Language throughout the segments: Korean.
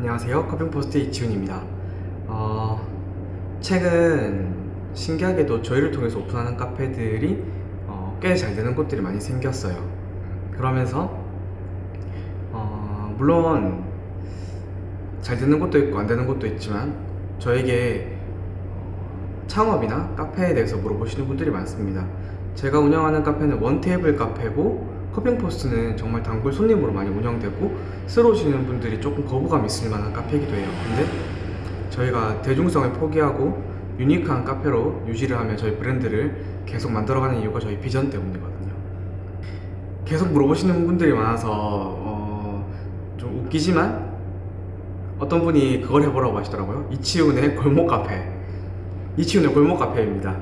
안녕하세요. 커핑포스트 이치훈입니다. 어, 최근 신기하게도 저희를 통해서 오픈하는 카페들이 어, 꽤잘 되는 곳들이 많이 생겼어요. 그러면서 어, 물론 잘 되는 곳도 있고 안 되는 곳도 있지만 저에게 어, 창업이나 카페에 대해서 물어보시는 분들이 많습니다. 제가 운영하는 카페는 one table 카페고 커핑포스트는 정말 단골 손님으로 많이 운영되고 쓰러 오시는 분들이 조금 거부감 있을 만한 카페이기도 해요. 근데 저희가 대중성을 포기하고 유니크한 카페로 유지를 하며 저희 브랜드를 계속 만들어가는 이유가 저희 비전 때문이거든요. 계속 물어보시는 분들이 많아서 어, 좀 웃기지만 어떤 분이 그걸 해보라고 하시더라고요. 이치훈의 골목 카페. 이치훈의 골목 카페입니다.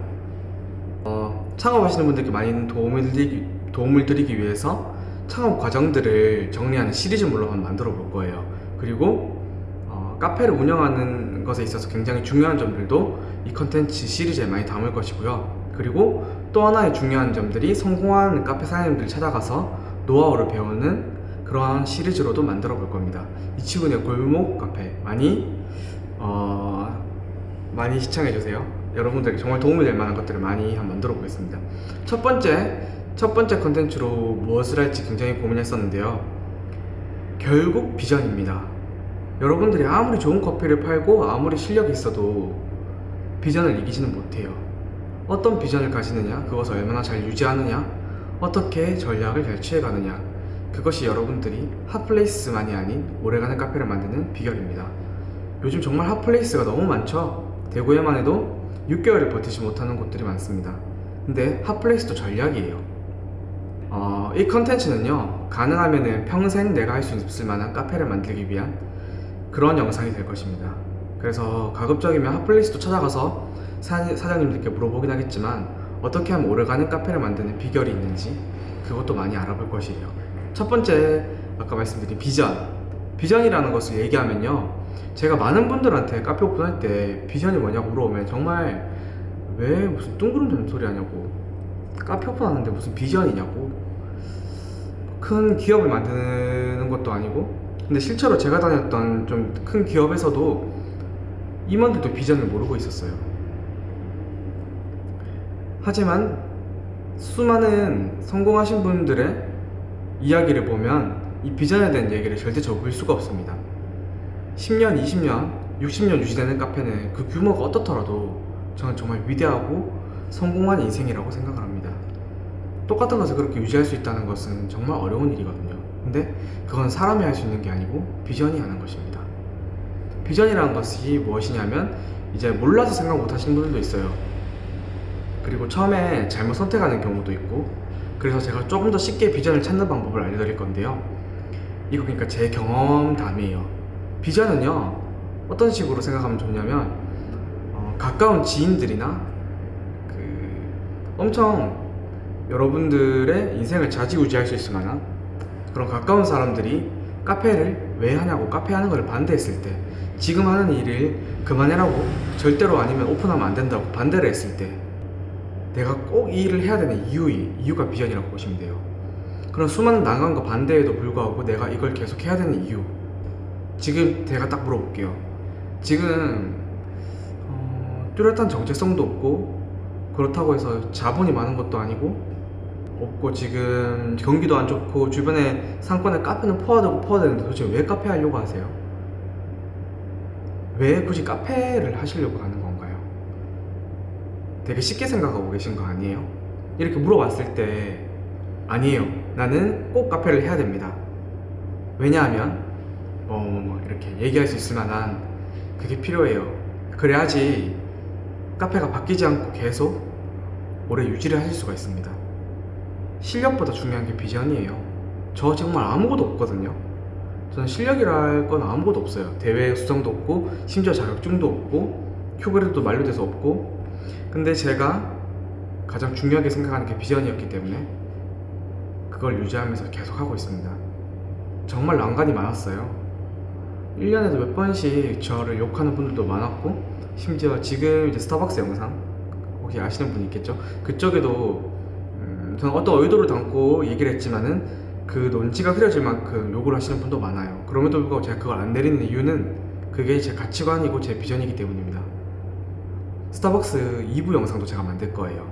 어, 창업하시는 분들께 많은 도움을 드리기, 도움을 드리기 위해서 창업 과정들을 정리하는 시리즈물로 한번 만들어 볼 거예요. 그리고 어, 카페를 운영하는 것에 있어서 굉장히 중요한 점들도 이 컨텐츠 시리즈에 많이 담을 것이고요. 그리고 또 하나의 중요한 점들이 성공한 카페 사장님들 찾아가서 노하우를 배우는 그러한 시리즈로도 만들어 볼 겁니다. 이치군의 골목 카페 많이 어, 많이 시청해 주세요. 여러분들에게 정말 도움이 될 만한 것들을 많이 한번 만들어 보겠습니다. 첫 번째 첫 번째 컨텐츠로 무엇을 할지 굉장히 고민했었는데요. 결국 비전입니다. 여러분들이 아무리 좋은 커피를 팔고 아무리 실력이 있어도 비전을 이기지는 못해요. 어떤 비전을 가지느냐, 그것을 얼마나 잘 유지하느냐, 어떻게 전략을 잘 취해가느냐, 그것이 여러분들이 핫플레이스만이 아닌 오래가는 카페를 만드는 비결입니다. 요즘 정말 hot place가 너무 많죠? 대구에만 해도 6개월을 버티지 못하는 곳들이 많습니다. 근데 hot place도 전략이에요. 어, 이 컨텐츠는요, 가능하면 평생 내가 할 수 있을 만한 카페를 만들기 위한 그런 영상이 될 것입니다. 그래서 가급적이면 hot place도 찾아가서 사, 사장님들께 물어보긴 하겠지만 어떻게 하면 오래가는 카페를 만드는 비결이 있는지 그것도 많이 알아볼 것이에요. 첫 번째 아까 말씀드린 비전 비전이라는 것을 얘기하면요 제가 많은 분들한테 카페 오픈할 때 비전이 뭐냐고 물어보면 정말 왜 무슨 뚱그름 소리 하냐고 카페 오픈하는데 무슨 비전이냐고. 큰 기업을 만드는 것도 아니고. 근데 실제로 제가 다녔던 좀 큰 기업에서도 임원들도 비전을 모르고 있었어요. 하지만 수많은 성공하신 분들의 이야기를 보면 이 비전에 대한 얘기를 절대 접을 수가 없습니다. 10년, 20년, 60년 유지되는 카페는 그 규모가 어떻더라도 저는 정말 위대하고 성공한 인생이라고 생각을 합니다 똑같은 것을 그렇게 유지할 수 있다는 것은 정말 어려운 일이거든요. 근데 그건 사람이 할 수 있는 게 아니고 비전이 하는 것입니다. 비전이라는 것이 무엇이냐면 이제 몰라서 생각 못 하시는 분들도 있어요. 그리고 처음에 잘못 선택하는 경우도 있고 그래서 제가 조금 더 쉽게 비전을 찾는 방법을 알려드릴 건데요. 이거 그러니까 제 경험담이에요. 비전은요 어떤 식으로 생각하면 좋냐면 어, 가까운 지인들이나 그 엄청 여러분들의 인생을 좌지우지할 수 있을 만한 그런 가까운 사람들이 카페를 왜 하냐고 카페 하는 걸 반대했을 때 지금 하는 일을 그만해라고 절대로 아니면 오픈하면 안 된다고 반대를 했을 때 내가 꼭 이 일을 해야 되는 이유, 이유가 비전이라고 보시면 돼요. 그런 수많은 난관과 반대에도 불구하고 내가 이걸 계속 해야 되는 이유. 지금 제가 딱 물어볼게요. 지금 어, 뚜렷한 정체성도 없고 그렇다고 해서 자본이 많은 것도 아니고 없고 지금 경기도 안 좋고 주변에 상권에 카페는 포화되고 포화되는데 도대체 왜 카페 하려고 하세요? 왜 굳이 카페를 하시려고 하는 건가요? 되게 쉽게 생각하고 계신 거 아니에요? 이렇게 물어봤을 때 아니에요 나는 꼭 카페를 해야 됩니다 왜냐하면 뭐, 뭐, 뭐 이렇게 얘기할 수 있을 만한 그게 필요해요 그래야지 카페가 바뀌지 않고 계속 오래 유지를 하실 수가 있습니다 실력보다 중요한 게 비전이에요. 저 정말 아무것도 없거든요. 저는 실력이랄 건 아무것도 없어요. 대회 수상도 없고 심지어 자격증도 없고 큐브레도 만료돼서 없고. 근데 제가 가장 중요하게 생각하는 게 비전이었기 때문에 그걸 유지하면서 계속 하고 있습니다. 정말 난관이 많았어요. 1년에도 몇 번씩 저를 욕하는 분들도 많았고 심지어 지금 이제 스타벅스 영상 혹시 아시는 분 있겠죠? 그쪽에도 음, 저는 어떤 의도를 담고 얘기를 했지만은 그 논지가 흐려질 만큼 욕을 하시는 분도 많아요. 그럼에도 불구하고 제가 그걸 안 내리는 이유는 그게 제 가치관이고 제 비전이기 때문입니다. 스타벅스 2부 영상도 제가 만들 거예요.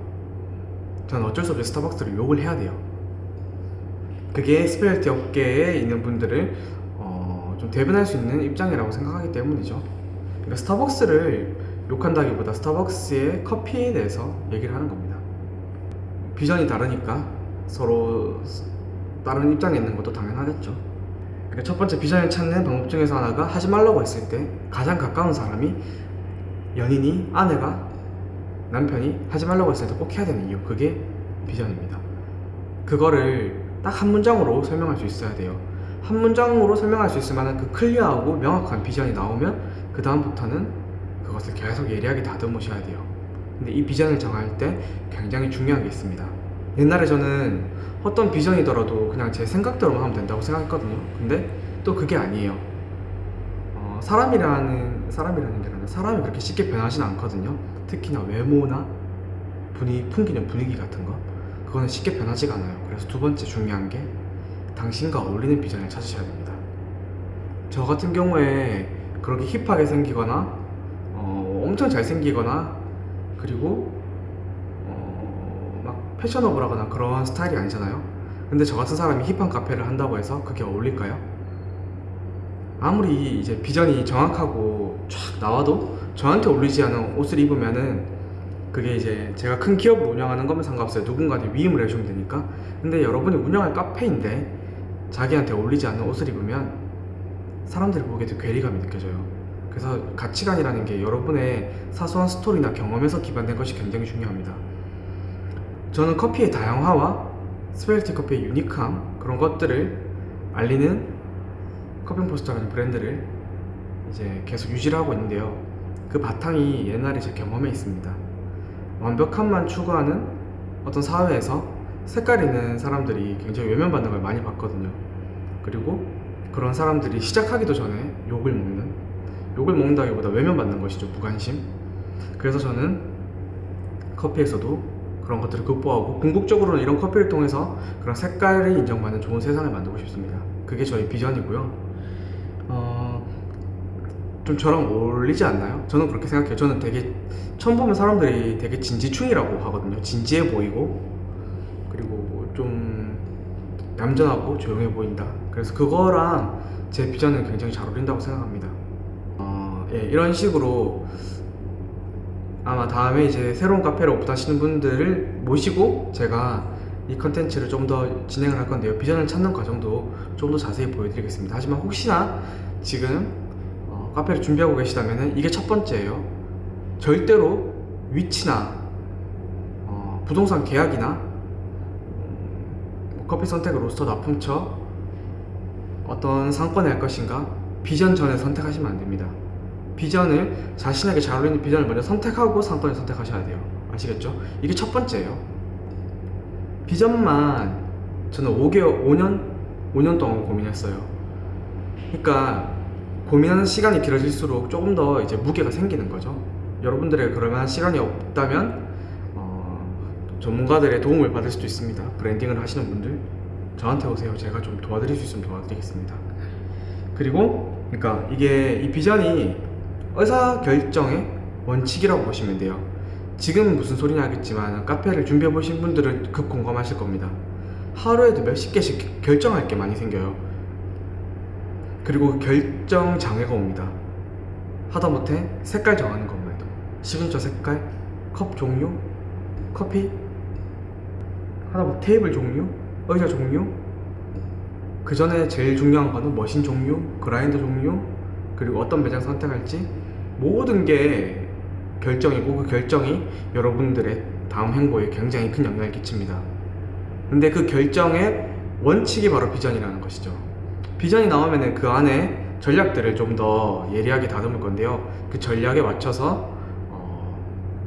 저는 어쩔 수 없이 스타벅스를 욕을 해야 돼요. 그게 specialty 업계에 있는 분들을 어, 좀 대변할 수 있는 입장이라고 생각하기 때문이죠. 그러니까 스타벅스를 욕한다기보다 스타벅스의 커피에 대해서 얘기를 하는 겁니다. 비전이 다르니까 서로 다른 입장에 있는 것도 당연하겠죠. 그러니까 첫 번째 비전을 찾는 방법 중에서 하나가 하지 말라고 했을 때 가장 가까운 사람이 연인이 아내가 남편이 하지 말라고 했을 때 꼭 해야 되는 이유 그게 비전입니다. 그거를 딱 한 문장으로 설명할 수 있어야 돼요. 한 문장으로 설명할 수 있을 만한 그 클리어하고 명확한 비전이 나오면 그 다음부터는 그것을 계속 예리하게 다듬으셔야 돼요. 근데 이 비전을 정할 때 굉장히 중요한 게 있습니다. 옛날에 저는 어떤 비전이더라도 그냥 제 생각대로만 하면 된다고 생각했거든요. 근데 또 그게 아니에요. 어, 사람이라는 사람이라는 게 아니라 사람이 그렇게 쉽게 변하진 않거든요. 특히나 외모나 분위 풍기는 분위기 같은 거 그거는 쉽게 변하지가 않아요. 그래서 두 번째 중요한 게 당신과 어울리는 비전을 찾으셔야 됩니다. 저 같은 경우에 그렇게 힙하게 생기거나 어, 엄청 잘생기거나 그리고 어, 막 패셔너블하거나 그런 스타일이 아니잖아요. 근데 저 같은 사람이 힙한 카페를 한다고 해서 그게 어울릴까요? 아무리 이제 비전이 정확하고 쫙 나와도 저한테 어울리지 않은 옷을 입으면은 그게 이제 제가 큰 기업을 운영하는 거면 상관없어요. 누군가한테 위임을 해주면 되니까. 근데 여러분이 운영할 카페인데 자기한테 어울리지 않는 옷을 입으면 사람들이 보기에도 괴리감이 느껴져요. 그래서 가치관이라는 게 여러분의 사소한 스토리나 경험에서 기반된 것이 굉장히 중요합니다. 저는 커피의 다양화와 specialty 커피의 unique함 그런 것들을 알리는 커핑포스터라는 브랜드를 이제 계속 유지를 하고 있는데요. 그 바탕이 옛날에 제 경험에 있습니다. 완벽함만 추구하는 어떤 사회에서 색깔 있는 사람들이 굉장히 외면받는 걸 많이 봤거든요. 그리고 그런 사람들이 시작하기도 전에 욕을 먹는, 욕을 먹는다기보다 외면받는 것이죠, 무관심. 그래서 저는 커피에서도 그런 것들을 극복하고 궁극적으로는 이런 커피를 통해서 그런 색깔이 인정받는 좋은 세상을 만들고 싶습니다. 그게 저희 비전이고요. 어, 좀 저랑 어울리지 않나요? 저는 그렇게 생각해요. 저는 되게 처음 보면 사람들이 되게 진지충이라고 하거든요. 진지해 보이고 그리고 좀 얌전하고 조용해 보인다. 그래서 그거랑 제 비전은 굉장히 잘 어울린다고 생각합니다. 어, 예, 이런 식으로 아마 다음에 이제 새로운 카페를 오픈하시는 분들을 모시고 제가 이 컨텐츠를 좀 더 진행을 할 건데요. 비전을 찾는 과정도 좀 더 자세히 보여드리겠습니다. 하지만 혹시나 지금 어, 카페를 준비하고 계시다면 이게 첫 번째예요. 절대로 위치나 어, 부동산 계약이나 음, 커피 선택을 로스터 납품처 어떤 상권을 할 것인가 비전 전에 선택하시면 안 됩니다. 비전을 자신에게 잘 어울리는 비전을 먼저 선택하고 상권을 선택하셔야 돼요. 아시겠죠? 이게 첫 번째예요. 비전만 저는 5개월, 5년, 5년 동안 고민했어요. 그러니까 고민하는 시간이 길어질수록 조금 더 이제 무게가 생기는 거죠. 여러분들의 그러면 시간이 없다면 어, 전문가들의 도움을 받을 수도 있습니다. 브랜딩을 하시는 분들 저한테 오세요. 제가 좀 도와드릴 수 있으면 도와드리겠습니다. 그리고 그러니까 이게 이 비전이 의사 결정의 원칙이라고 보시면 돼요. 지금 무슨 소리냐 하겠지만 카페를 준비해 보신 분들은 급 공감하실 겁니다. 하루에도 몇십 개씩 결정할 게 많이 생겨요. 그리고 결정 장애가 옵니다. 하다못해 색깔 정하는 것만 해도 시그니처 색깔, 컵 종류, 커피, 하다못해 테이블 종류, 의자 종류, 그 전에 제일 중요한 거는 machine 종류, 그라인더 종류, 그리고 어떤 매장 선택할지 모든 게 결정이고 그 결정이 여러분들의 다음 행보에 굉장히 큰 영향을 끼칩니다. 근데 그 결정의 원칙이 바로 비전이라는 것이죠. 비전이 나오면 그 안에 전략들을 좀 더 예리하게 다듬을 건데요. 그 전략에 맞춰서 어,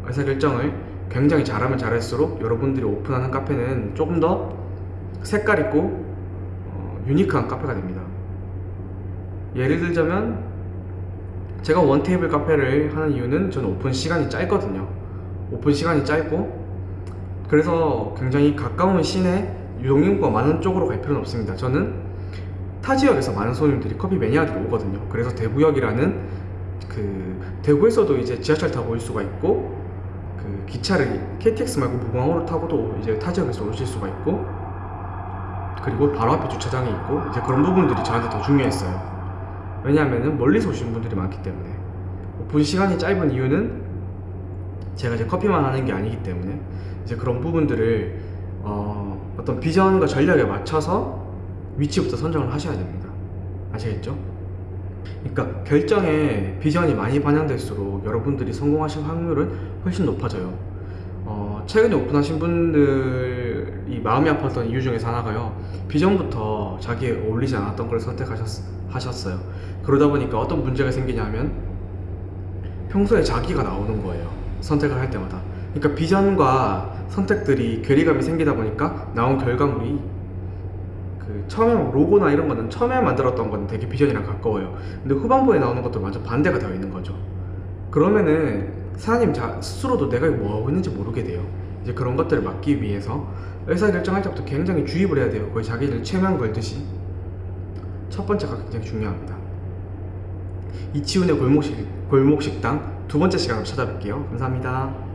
의사결정을 굉장히 잘하면 잘할수록 여러분들이 오픈하는 카페는 조금 더 색깔 있고 어, unique한 카페가 됩니다. 예를 들자면 제가 one table 카페를 하는 이유는 저는 오픈 시간이 짧거든요. 오픈 시간이 짧고 그래서 굉장히 가까운 시내 유동인구가 많은 쪽으로 갈 필요는 없습니다. 저는 타 지역에서 많은 손님들이 커피 매니아들이 오거든요. 그래서 대구역이라는 그 대구에서도 이제 지하철 타고 올 수가 있고 그 기차를 KTX 말고 무궁화호를 타고도 이제 타 지역에서 오실 수가 있고 그리고 바로 앞에 주차장이 있고 이제 그런 부분들이 저한테 더 중요했어요. 왜냐하면은 멀리서 오시는 분들이 많기 때문에 오픈 시간이 짧은 이유는 제가 이제 커피만 하는 게 아니기 때문에 이제 그런 부분들을 어, 어떤 비전과 전략에 맞춰서 위치부터 선정을 하셔야 됩니다. 아시겠죠? 그러니까 결정에 비전이 많이 반영될수록 여러분들이 성공하실 확률은 훨씬 높아져요. 어, 최근에 오픈하신 분들 이 마음이 아팠던 이유 중에서 하나가요. 비전부터 자기에 어울리지 않았던 걸 선택하셨어요. 그러다 보니까 어떤 문제가 생기냐면 평소에 자기가 나오는 거예요. 선택을 할 때마다. 그러니까 비전과 선택들이 괴리감이 생기다 보니까 나온 결과물이 그 처음에 막 로고나 이런 거는 처음에 만들었던 건 되게 비전이랑 가까워요. 근데 후반부에 나오는 것도 완전 반대가 되어 있는 거죠. 그러면은 사장님 자, 스스로도 내가 이거 뭐 하고 있는지 모르게 돼요. 이제 그런 것들을 막기 위해서 의사결정할 때부터 굉장히 주입을 해야 돼요. 거의 자기를 최면 걸듯이. 첫 번째가 굉장히 중요합니다. 이치훈의 골목식, 골목식당 두 번째 시간으로 찾아뵐게요. 감사합니다.